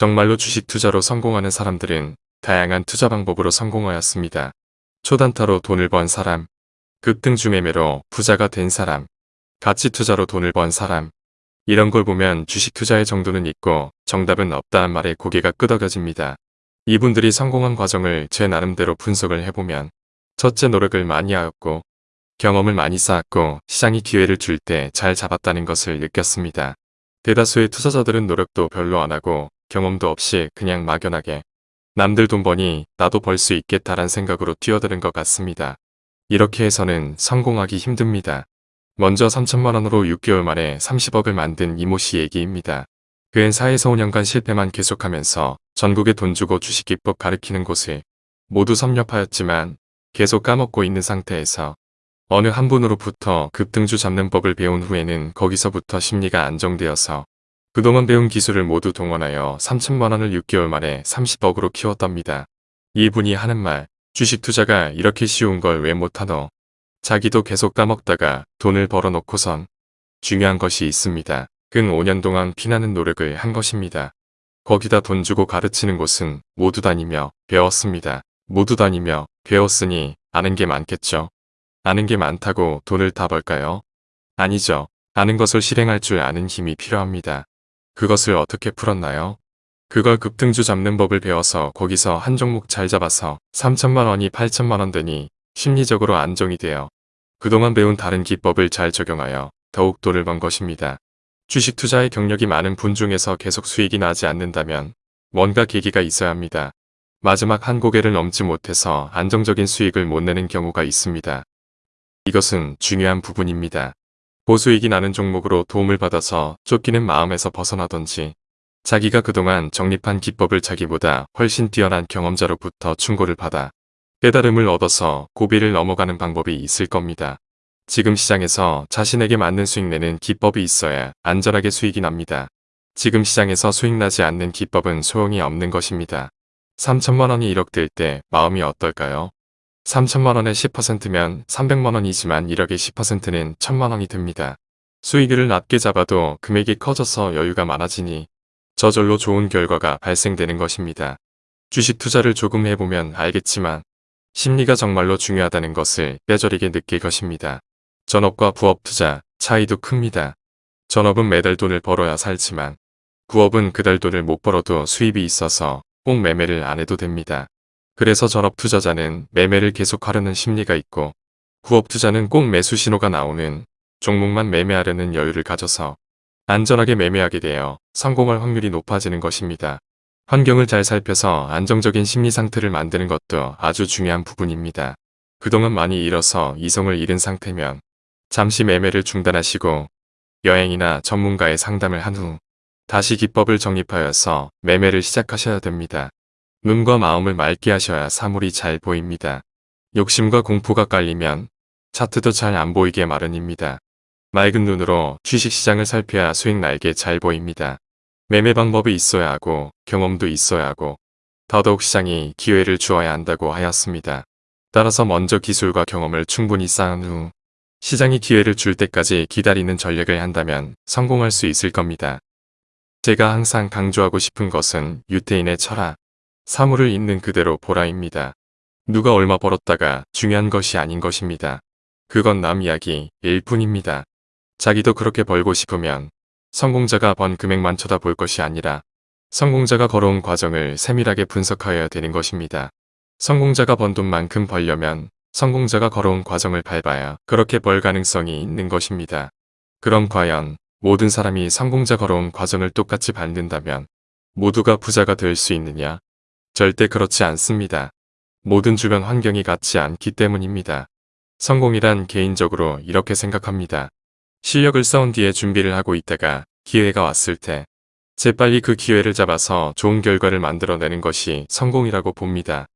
정말로 주식 투자로 성공하는 사람들은 다양한 투자 방법으로 성공하였습니다. 초단타로 돈을 번 사람, 급등주 매매로 부자가 된 사람, 가치 투자로 돈을 번 사람, 이런 걸 보면 주식 투자의 정도는 있고 정답은 없다는 말에 고개가 끄덕여집니다. 이분들이 성공한 과정을 제 나름대로 분석을 해보면 첫째 노력을 많이 하였고 경험을 많이 쌓았고 시장이 기회를 줄 때 잘 잡았다는 것을 느꼈습니다. 대다수의 투자자들은 노력도 별로 안 하고 경험도 없이 그냥 막연하게 남들 돈 버니 나도 벌 수 있겠다란 생각으로 뛰어드는 것 같습니다. 이렇게 해서는 성공하기 힘듭니다. 먼저 3천만원으로 6개월 만에 30억을 만든 이모 씨 얘기입니다. 그는 4에서 5년간 실패만 계속하면서 전국에 돈 주고 주식 기법 가르치는 곳을 모두 섭렵하였지만 계속 까먹고 있는 상태에서 어느 한 분으로부터 급등주 잡는 법을 배운 후에는 거기서부터 심리가 안정되어서 그동안 배운 기술을 모두 동원하여 3천만원을 6개월 만에 30억으로 키웠답니다. 이분이 하는 말, 주식 투자가 이렇게 쉬운 걸 왜 못하노? 자기도 계속 까먹다가 돈을 벌어놓고선 중요한 것이 있습니다. 근 5년 동안 피나는 노력을 한 것입니다. 거기다 돈 주고 가르치는 곳은 모두 다니며 배웠습니다. 모두 다니며 배웠으니 아는 게 많겠죠. 아는 게 많다고 돈을 다 벌까요? 아니죠. 아는 것을 실행할 줄 아는 힘이 필요합니다. 그것을 어떻게 풀었나요? 그걸 급등주 잡는 법을 배워서 거기서 한 종목 잘 잡아서 3천만 원이 8천만 원 되니 심리적으로 안정이 되어 그동안 배운 다른 기법을 잘 적용하여 더욱 돈을 번 것입니다. 주식 투자의 경력이 많은 분 중에서 계속 수익이 나지 않는다면 뭔가 계기가 있어야 합니다. 마지막 한 고개를 넘지 못해서 안정적인 수익을 못 내는 경우가 있습니다. 이것은 중요한 부분입니다. 보수익이 나는 종목으로 도움을 받아서 쫓기는 마음에서 벗어나던지 자기가 그동안 정립한 기법을 자기보다 훨씬 뛰어난 경험자로부터 충고를 받아 깨달음을 얻어서 고비를 넘어가는 방법이 있을 겁니다. 지금 시장에서 자신에게 맞는 수익 내는 기법이 있어야 안전하게 수익이 납니다. 지금 시장에서 수익 나지 않는 기법은 소용이 없는 것입니다. 3천만 원이 1억 될 때 마음이 어떨까요? 3천만원의 10%면 300만원이지만 1억의 10%는 1천만원이 됩니다. 수익을 낮게 잡아도 금액이 커져서 여유가 많아지니 저절로 좋은 결과가 발생되는 것입니다. 주식 투자를 조금 해보면 알겠지만 심리가 정말로 중요하다는 것을 뼈저리게 느낄 것입니다. 전업과 부업 투자 차이도 큽니다. 전업은 매달 돈을 벌어야 살지만 부업은 그달 돈을 못 벌어도 수입이 있어서 꼭 매매를 안 해도 됩니다. 그래서 전업 투자자는 매매를 계속하려는 심리가 있고 부업 투자는 꼭 매수 신호가 나오는 종목만 매매하려는 여유를 가져서 안전하게 매매하게 되어 성공할 확률이 높아지는 것입니다. 환경을 잘 살펴서 안정적인 심리 상태를 만드는 것도 아주 중요한 부분입니다. 그동안 많이 잃어서 이성을 잃은 상태면 잠시 매매를 중단하시고 여행이나 전문가의 상담을 한 후 다시 기법을 정립하여서 매매를 시작하셔야 됩니다. 눈과 마음을 맑게 하셔야 사물이 잘 보입니다. 욕심과 공포가 깔리면 차트도 잘 안 보이게 마련입니다. 맑은 눈으로 주식시장을 살펴야 수익 날게 잘 보입니다. 매매 방법이 있어야 하고 경험도 있어야 하고 더더욱 시장이 기회를 주어야 한다고 하였습니다. 따라서 먼저 기술과 경험을 충분히 쌓은 후 시장이 기회를 줄 때까지 기다리는 전략을 한다면 성공할 수 있을 겁니다. 제가 항상 강조하고 싶은 것은 유태인의 철학, 사물을 있는 그대로 보라입니다. 누가 얼마 벌었다가 중요한 것이 아닌 것입니다. 그건 남 이야기일 뿐입니다. 자기도 그렇게 벌고 싶으면 성공자가 번 금액만 쳐다볼 것이 아니라 성공자가 걸어온 과정을 세밀하게 분석하여야 되는 것입니다. 성공자가 번 돈만큼 벌려면 성공자가 걸어온 과정을 밟아야 그렇게 벌 가능성이 있는 것입니다. 그럼 과연 모든 사람이 성공자 걸어온 과정을 똑같이 밟는다면 모두가 부자가 될 수 있느냐? 절대 그렇지 않습니다. 모든 주변 환경이 같지 않기 때문입니다. 성공이란 개인적으로 이렇게 생각합니다. 실력을 쌓은 뒤에 준비를 하고 있다가 기회가 왔을 때 재빨리 그 기회를 잡아서 좋은 결과를 만들어내는 것이 성공이라고 봅니다.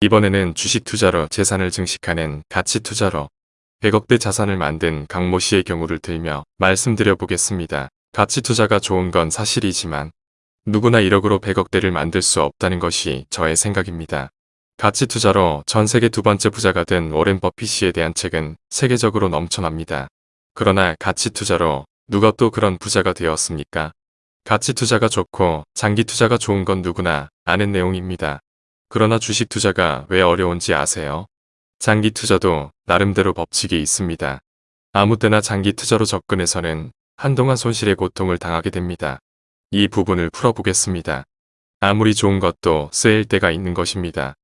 이번에는 주식 투자로 재산을 증식하는 가치 투자로 100억대 자산을 만든 강모 씨의 경우를 들며 말씀드려 보겠습니다. 가치 투자가 좋은 건 사실이지만 누구나 1억으로 100억대를 만들 수 없다는 것이 저의 생각입니다. 가치 투자로 전 세계 두 번째 부자가 된 오렌 버핏씨에 대한 책은 세계적으로 넘쳐납니다. 그러나 가치 투자로 누가 또 그런 부자가 되었습니까? 가치 투자가 좋고 장기 투자가 좋은 건 누구나 아는 내용입니다. 그러나 주식 투자가 왜 어려운지 아세요? 장기 투자도 나름대로 법칙이 있습니다. 아무 때나 장기 투자로 접근해서는 한동안 손실의 고통을 당하게 됩니다. 이 부분을 풀어보겠습니다. 아무리 좋은 것도 쓰일 때가 있는 것입니다.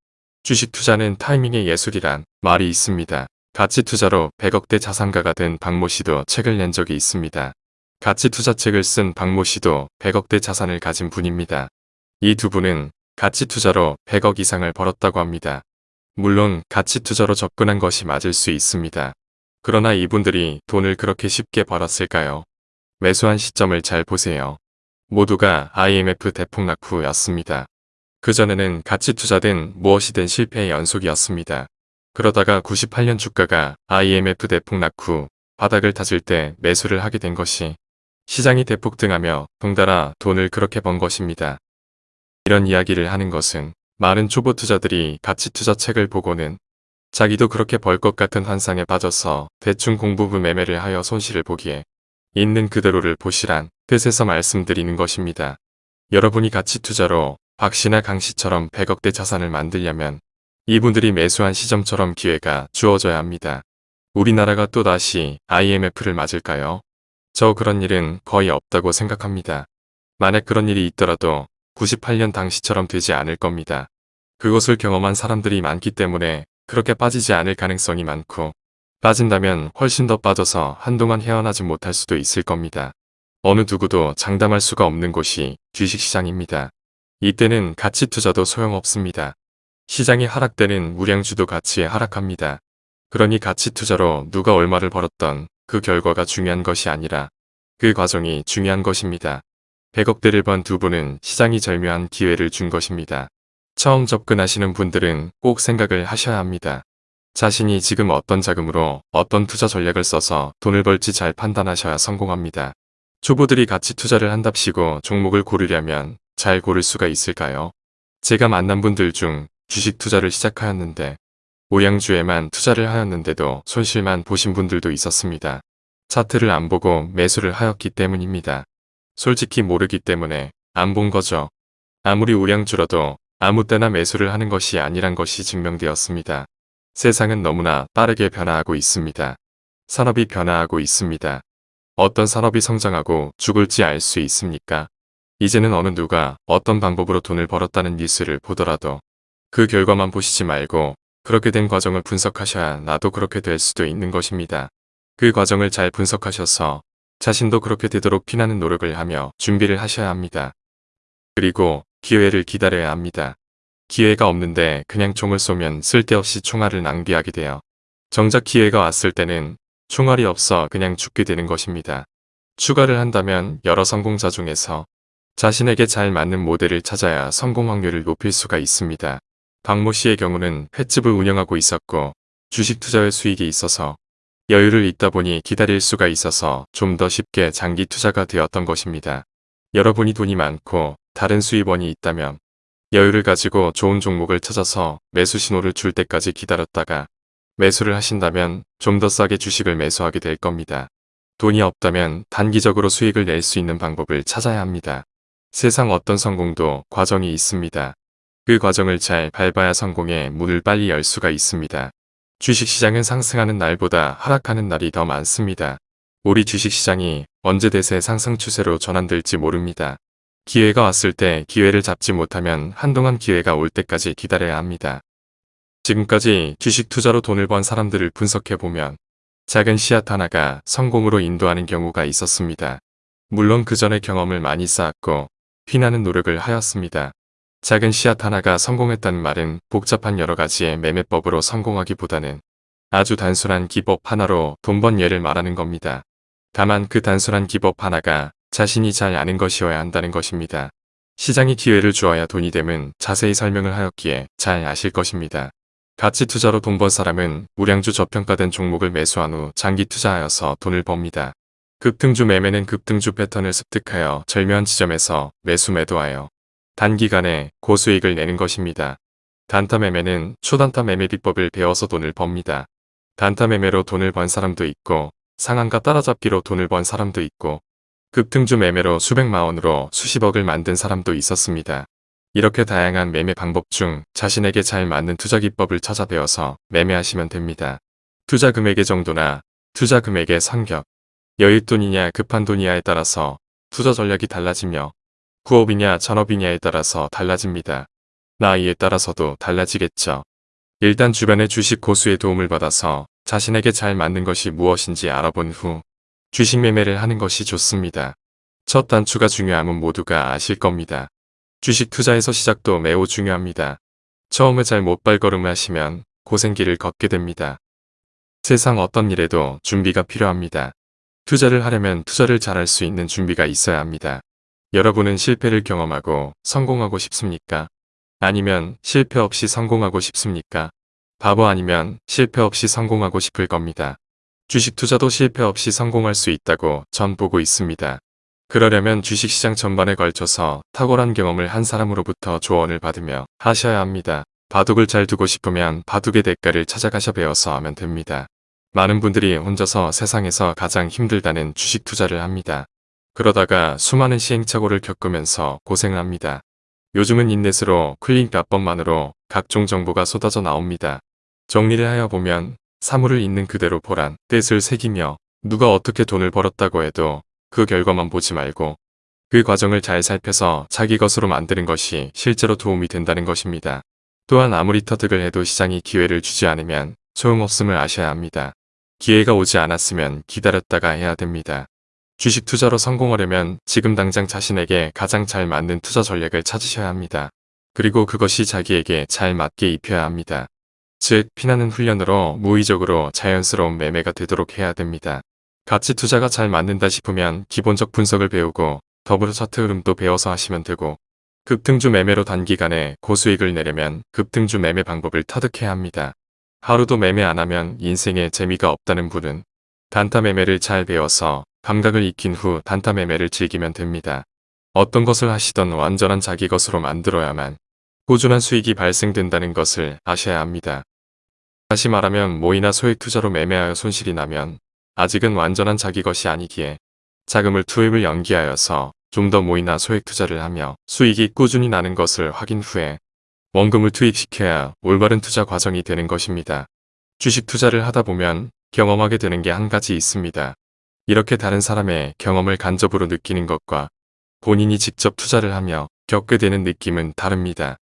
주식 투자는 타이밍의 예술이란 말이 있습니다. 가치 투자로 100억대 자산가가 된 박모 씨도 책을 낸 적이 있습니다. 가치 투자 책을 쓴 박모 씨도 100억대 자산을 가진 분입니다. 이 두 분은 가치 투자로 100억 이상을 벌었다고 합니다. 물론 가치 투자로 접근한 것이 맞을 수 있습니다. 그러나 이분들이 돈을 그렇게 쉽게 벌었을까요? 매수한 시점을 잘 보세요. 모두가 IMF 대폭락 후였습니다. 그전에는 가치 투자든 무엇이든 실패의 연속이었습니다. 그러다가 98년 주가가 IMF 대폭락 후 바닥을 다질 때 매수를 하게 된 것이 시장이 대폭 등하며 동달아 돈을 그렇게 번 것입니다. 이런 이야기를 하는 것은 많은 초보 투자들이 가치 투자 책을 보고는 자기도 그렇게 벌 것 같은 환상에 빠져서 대충 공부부 매매를 하여 손실을 보기에 있는 그대로를 보시란 뜻에서 말씀드리는 것입니다. 여러분이 가치 투자로 박 씨나 강 씨처럼 100억대 자산을 만들려면 이분들이 매수한 시점처럼 기회가 주어져야 합니다. 우리나라가 또다시 IMF를 맞을까요? 저 그런 일은 거의 없다고 생각합니다. 만약 그런 일이 있더라도 98년 당시처럼 되지 않을 겁니다. 그것을 경험한 사람들이 많기 때문에 그렇게 빠지지 않을 가능성이 많고 빠진다면 훨씬 더 빠져서 한동안 헤어나지 못할 수도 있을 겁니다. 어느 누구도 장담할 수가 없는 곳이 주식시장입니다. 이때는 가치 투자도 소용없습니다. 시장이 하락되는 우량주도 가치에 하락합니다. 그러니 가치 투자로 누가 얼마를 벌었던 그 결과가 중요한 것이 아니라 그 과정이 중요한 것입니다. 100억대를 번 두 분은 시장이 절묘한 기회를 준 것입니다. 처음 접근하시는 분들은 꼭 생각을 하셔야 합니다. 자신이 지금 어떤 자금으로 어떤 투자 전략을 써서 돈을 벌지 잘 판단하셔야 성공합니다. 초보들이 가치 투자를 한답시고 종목을 고르려면 잘 고를 수가 있을까요? 제가 만난 분들 중 주식 투자를 시작하였는데 오양주에만 투자를 하였는데도 손실만 보신 분들도 있었습니다. 차트를 안 보고 매수를 하였기 때문입니다. 솔직히 모르기 때문에 안 본 거죠. 아무리 우량주라도 아무 때나 매수를 하는 것이 아니란 것이 증명되었습니다. 세상은 너무나 빠르게 변화하고 있습니다. 산업이 변화하고 있습니다. 어떤 산업이 성장하고 죽을지 알 수 있습니까? 이제는 어느 누가 어떤 방법으로 돈을 벌었다는 뉴스를 보더라도 그 결과만 보시지 말고 그렇게 된 과정을 분석하셔야 나도 그렇게 될 수도 있는 것입니다. 그 과정을 잘 분석하셔서 자신도 그렇게 되도록 피나는 노력을 하며 준비를 하셔야 합니다. 그리고 기회를 기다려야 합니다. 기회가 없는데 그냥 총을 쏘면 쓸데없이 총알을 낭비하게 돼요. 정작 기회가 왔을 때는 총알이 없어 그냥 죽게 되는 것입니다. 추가를 한다면 여러 성공자 중에서 자신에게 잘 맞는 모델을 찾아야 성공 확률을 높일 수가 있습니다. 박모 씨의 경우는 횟집을 운영하고 있었고 주식 투자의 수익이 있어서 여유를 있다 보니 기다릴 수가 있어서 좀 더 쉽게 장기 투자가 되었던 것입니다. 여러분이 돈이 많고 다른 수입원이 있다면 여유를 가지고 좋은 종목을 찾아서 매수 신호를 줄 때까지 기다렸다가 매수를 하신다면 좀 더 싸게 주식을 매수하게 될 겁니다. 돈이 없다면 단기적으로 수익을 낼 수 있는 방법을 찾아야 합니다. 세상 어떤 성공도 과정이 있습니다. 그 과정을 잘 밟아야 성공의 문을 빨리 열 수가 있습니다. 주식시장은 상승하는 날보다 하락하는 날이 더 많습니다. 우리 주식시장이 언제 대세 상승 추세로 전환될지 모릅니다. 기회가 왔을 때 기회를 잡지 못하면 한동안 기회가 올 때까지 기다려야 합니다. 지금까지 주식 투자로 돈을 번 사람들을 분석해보면 작은 씨앗 하나가 성공으로 인도하는 경우가 있었습니다. 물론 그 전에 경험을 많이 쌓았고 피나는 노력을 하였습니다. 작은 씨앗 하나가 성공했다는 말은 복잡한 여러 가지의 매매법으로 성공하기보다는 아주 단순한 기법 하나로 돈 번 예를 말하는 겁니다. 다만 그 단순한 기법 하나가 자신이 잘 아는 것이어야 한다는 것입니다. 시장이 기회를 주어야 돈이 됨은 자세히 설명을 하였기에 잘 아실 것입니다. 가치 투자로 돈 번 사람은 우량주 저평가된 종목을 매수한 후 장기 투자하여서 돈을 법니다. 급등주 매매는 급등주 패턴을 습득하여 절묘한 지점에서 매수 매도하여 단기간에 고수익을 내는 것입니다. 단타 매매는 초단타 매매 비법을 배워서 돈을 법니다. 단타 매매로 돈을 번 사람도 있고 상한가 따라잡기로 돈을 번 사람도 있고 급등주 매매로 수백만 원으로 수십억을 만든 사람도 있었습니다. 이렇게 다양한 매매 방법 중 자신에게 잘 맞는 투자 기법을 찾아 배워서 매매하시면 됩니다. 투자 금액의 정도나 투자 금액의 성격, 여윳돈이냐 급한 돈이냐에 따라서 투자 전략이 달라지며 구업이냐 전업이냐에 따라서 달라집니다. 나이에 따라서도 달라지겠죠. 일단 주변의 주식 고수의 도움을 받아서 자신에게 잘 맞는 것이 무엇인지 알아본 후 주식 매매를 하는 것이 좋습니다. 첫 단추가 중요함은 모두가 아실 겁니다. 주식 투자에서 시작도 매우 중요합니다. 처음에 잘 못 발걸음을 하시면 고생길을 걷게 됩니다. 세상 어떤 일에도 준비가 필요합니다. 투자를 하려면 투자를 잘할 수 있는 준비가 있어야 합니다. 여러분은 실패를 경험하고 성공하고 싶습니까? 아니면 실패 없이 성공하고 싶습니까? 바보 아니면 실패 없이 성공하고 싶을 겁니다. 주식 투자도 실패 없이 성공할 수 있다고 전 보고 있습니다. 그러려면 주식시장 전반에 걸쳐서 탁월한 경험을 한 사람으로부터 조언을 받으며 하셔야 합니다. 바둑을 잘 두고 싶으면 바둑의 대가를 찾아가셔 배워서 하면 됩니다. 많은 분들이 혼자서 세상에서 가장 힘들다는 주식 투자를 합니다. 그러다가 수많은 시행착오를 겪으면서 고생을 합니다. 요즘은 인넷으로 클릭 몇 번만으로 각종 정보가 쏟아져 나옵니다. 정리를 하여 보면 사물을 있는 그대로 보란 뜻을 새기며 누가 어떻게 돈을 벌었다고 해도 그 결과만 보지 말고 그 과정을 잘 살펴서 자기 것으로 만드는 것이 실제로 도움이 된다는 것입니다. 또한 아무리 터득을 해도 시장이 기회를 주지 않으면 소용없음을 아셔야 합니다. 기회가 오지 않았으면 기다렸다가 해야 됩니다. 주식 투자로 성공하려면 지금 당장 자신에게 가장 잘 맞는 투자 전략을 찾으셔야 합니다. 그리고 그것이 자기에게 잘 맞게 입혀야 합니다. 즉, 피나는 훈련으로 무의적으로 자연스러운 매매가 되도록 해야 됩니다. 가치 투자가 잘 맞는다 싶으면 기본적 분석을 배우고 더불어 차트 흐름도 배워서 하시면 되고 급등주 매매로 단기간에 고수익을 내려면 급등주 매매 방법을 터득해야 합니다. 하루도 매매 안 하면 인생에 재미가 없다는 분은 단타 매매를 잘 배워서 감각을 익힌 후 단타 매매를 즐기면 됩니다. 어떤 것을 하시던 완전한 자기 것으로 만들어야만 꾸준한 수익이 발생된다는 것을 아셔야 합니다. 다시 말하면 모이나 소액 투자로 매매하여 손실이 나면 아직은 완전한 자기 것이 아니기에 자금을 투입을 연기하여서 좀 더 모이나 소액 투자를 하며 수익이 꾸준히 나는 것을 확인 후에 원금을 투입시켜야 올바른 투자 과정이 되는 것입니다. 주식 투자를 하다 보면 경험하게 되는 게 한 가지 있습니다. 이렇게 다른 사람의 경험을 간접으로 느끼는 것과 본인이 직접 투자를 하며 겪게 되는 느낌은 다릅니다.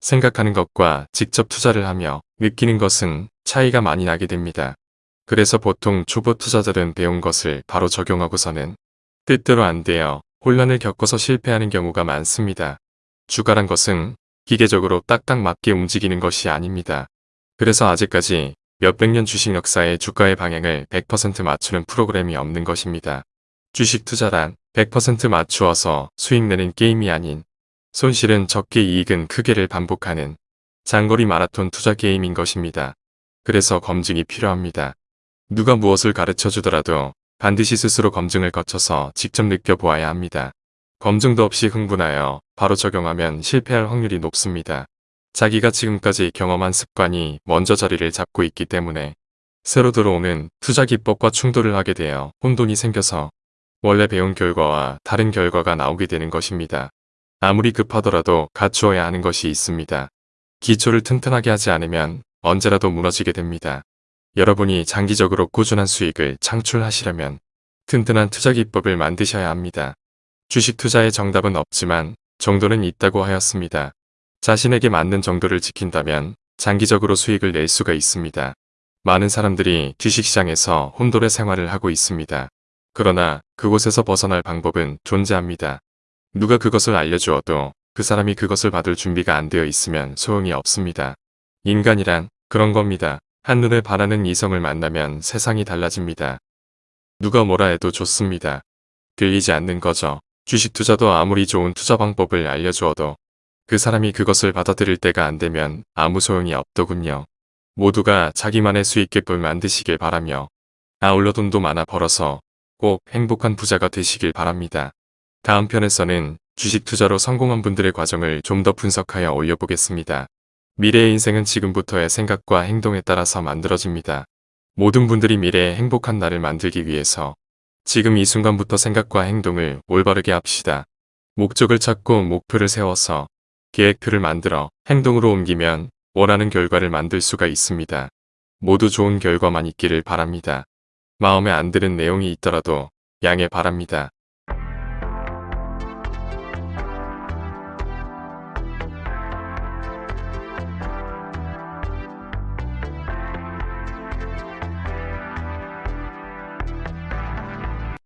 생각하는 것과 직접 투자를 하며 느끼는 것은 차이가 많이 나게 됩니다. 그래서 보통 초보 투자자들은 배운 것을 바로 적용하고서는 뜻대로 안 돼요. 혼란을 겪어서 실패하는 경우가 많습니다. 주가란 것은 기계적으로 딱딱 맞게 움직이는 것이 아닙니다. 그래서 아직까지 몇백 년 주식 역사의 주가의 방향을 100% 맞추는 프로그램이 없는 것입니다. 주식 투자란 100% 맞추어서 수익 내는 게임이 아닌 손실은 적게 이익은 크게를 반복하는 장거리 마라톤 투자 게임인 것입니다. 그래서 검증이 필요합니다. 누가 무엇을 가르쳐 주더라도 반드시 스스로 검증을 거쳐서 직접 느껴보아야 합니다. 검증도 없이 흥분하여 바로 적용하면 실패할 확률이 높습니다. 자기가 지금까지 경험한 습관이 먼저 자리를 잡고 있기 때문에 새로 들어오는 투자 기법과 충돌을 하게 되어 혼돈이 생겨서 원래 배운 결과와 다른 결과가 나오게 되는 것입니다. 아무리 급하더라도 갖추어야 하는 것이 있습니다. 기초를 튼튼하게 하지 않으면 언제라도 무너지게 됩니다. 여러분이 장기적으로 꾸준한 수익을 창출하시려면 튼튼한 투자 기법을 만드셔야 합니다. 주식 투자의 정답은 없지만 정도는 있다고 하였습니다. 자신에게 맞는 정도를 지킨다면 장기적으로 수익을 낼 수가 있습니다. 많은 사람들이 주식시장에서 혼돈의 생활을 하고 있습니다. 그러나 그곳에서 벗어날 방법은 존재합니다. 누가 그것을 알려주어도 그 사람이 그것을 받을 준비가 안 되어 있으면 소용이 없습니다. 인간이란 그런 겁니다. 한눈에 반하는 이성을 만나면 세상이 달라집니다. 누가 뭐라 해도 좋습니다. 들리지 않는 거죠. 주식 투자도 아무리 좋은 투자 방법을 알려주어도 그 사람이 그것을 받아들일 때가 안 되면 아무 소용이 없더군요. 모두가 자기만의 수익계획을 만드시길 바라며 아울러 돈도 많아 벌어서 꼭 행복한 부자가 되시길 바랍니다. 다음 편에서는 주식 투자로 성공한 분들의 과정을 좀 더 분석하여 올려보겠습니다. 미래의 인생은 지금부터의 생각과 행동에 따라서 만들어집니다. 모든 분들이 미래의 행복한 날을 만들기 위해서 지금 이 순간부터 생각과 행동을 올바르게 합시다. 목적을 찾고 목표를 세워서 계획표를 만들어 행동으로 옮기면 원하는 결과를 만들 수가 있습니다. 모두 좋은 결과만 있기를 바랍니다. 마음에 안 드는 내용이 있더라도 양해 바랍니다.